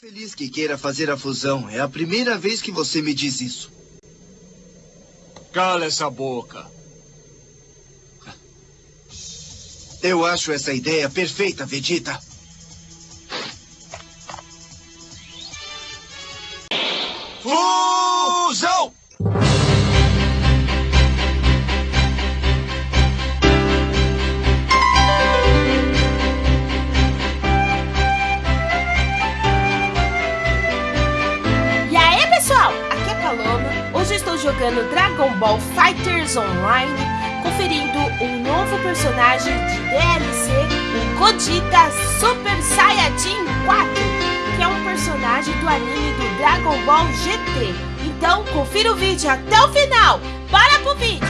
feliz que queira fazer a fusão. É a primeira vez que você me diz isso. Cala essa boca. Eu acho essa ideia perfeita, Vegeta. Fusão! Jogando Dragon Ball Fighters Online, conferindo um novo personagem de DLC, o Gogeta Super Saiyajin 4, que é um personagem do anime do Dragon Ball GT. Então, confira o vídeo até o final. Bora pro vídeo!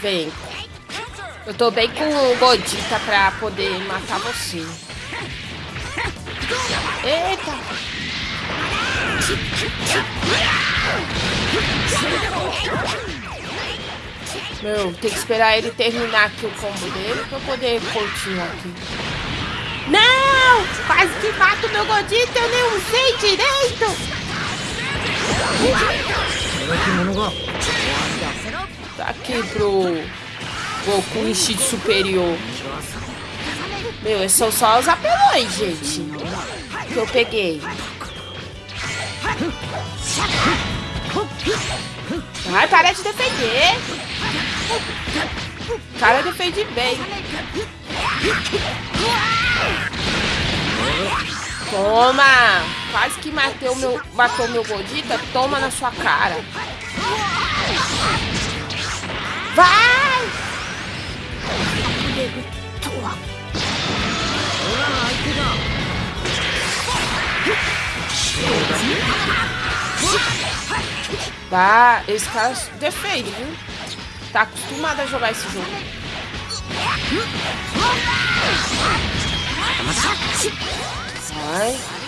Vem. Eu tô bem com o Godita pra poder matar você. Eita! Meu, tem que esperar ele terminar aqui o combo dele pra eu poder continuar aqui. Não! Quase que mato o meu Godita, eu nem usei direito! Tá aqui pro Goku instinto superior. Meu, esses são só os apelões, gente. Que eu peguei. Ai, para de defender. O cara defende bem. Toma! Quase que matei o meu, matou meu Godita. Toma na sua cara. Vai! Vai, esse cara defende, viu? Tá acostumado a jogar esse jogo. Vai.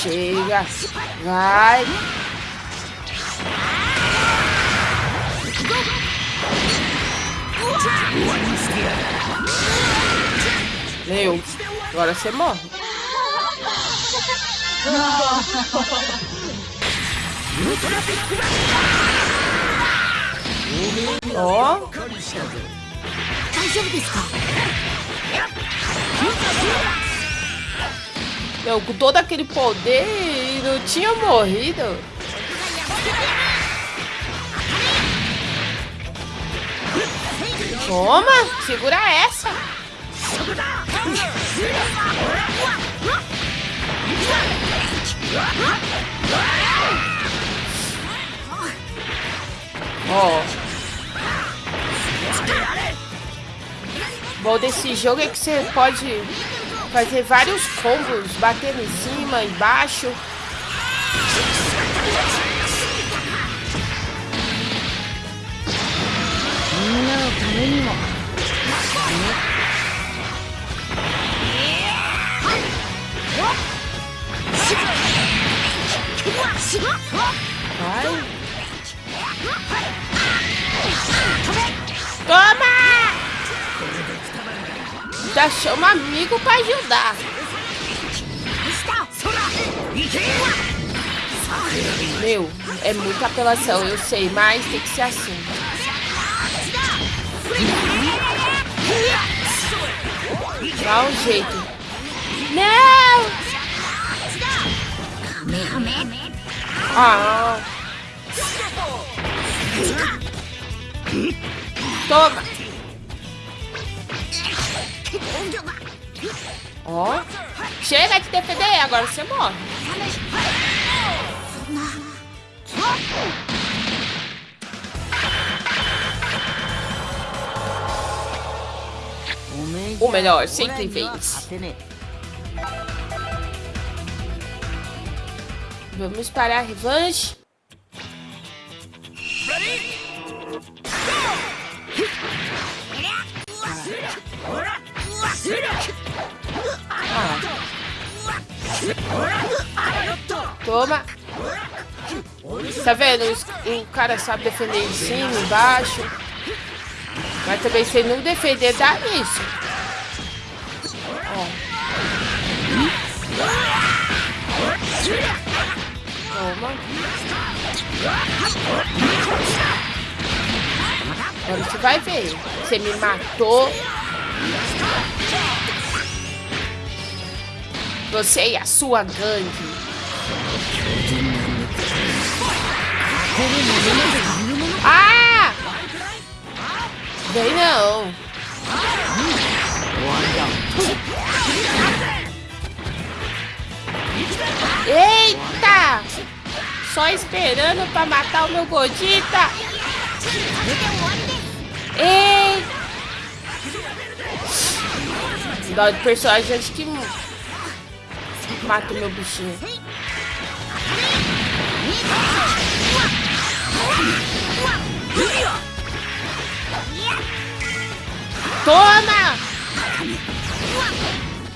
Chega. Vai. Meu, agora você morre. Ó. Meu, com todo aquele poder e não tinha morrido. Toma, segura essa. Ó. Bom desse jogo é que você pode fazer vários combos, batendo em cima, embaixo. Vai. Já chama amigo pra ajudar. Meu, é muita apelação, eu sei, mas tem que ser assim. Dá um jeito. Não! Ah. Toma! Ó. Chega de defender, agora você morre. Ou melhor, sempre vence. Vamos para a revanche. Ready? Go! Toma. Tá vendo? O cara sabe defender em cima, embaixo. Mas também se não defender, dá nisso. Ó. Toma. Agora você vai ver. Você me matou. Você e a sua gangue. Ah! Vem não. Eita! Só esperando pra matar o meu Godita. Ei! Dó de personagem que mata o meu bichinho. Toma!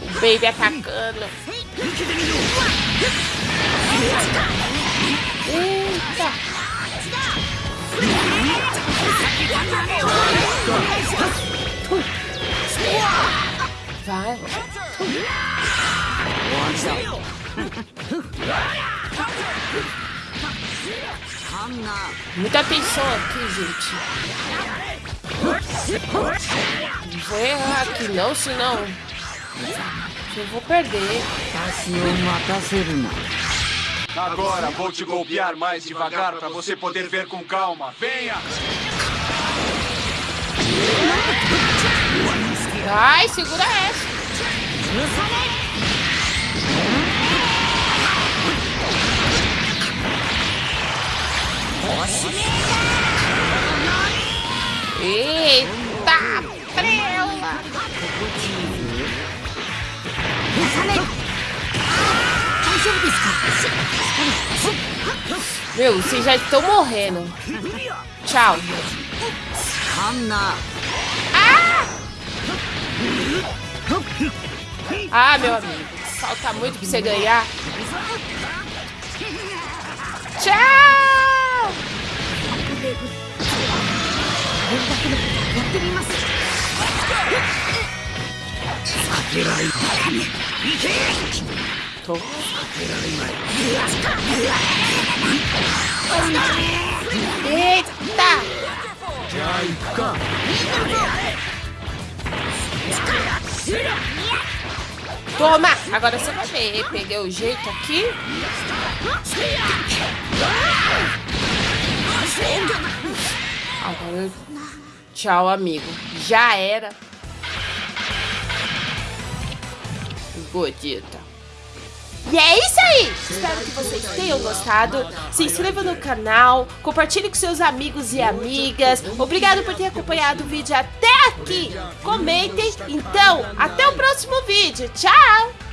O baby atacando. Muita atenção aqui, gente. Não vou errar aqui não, senão eu vou perder. Agora vou te golpear mais devagar para você poder ver com calma. Venha! Ai, segura essa. Eita, prela! Meu, vocês já estão morrendo. Tchau. Ah! Ah, meu amigo. Falta muito pra você ganhar. Tchau! Toma! Agora você vai ver. Peguei o jeito aqui. Agora, tchau, amigo. Já era. Godita. E é isso aí! Espero que vocês tenham gostado. Se inscreva no canal, compartilhe com seus amigos e amigas. Obrigado por ter acompanhado o vídeo até aqui. Comentem. Então, até o próximo vídeo. Tchau!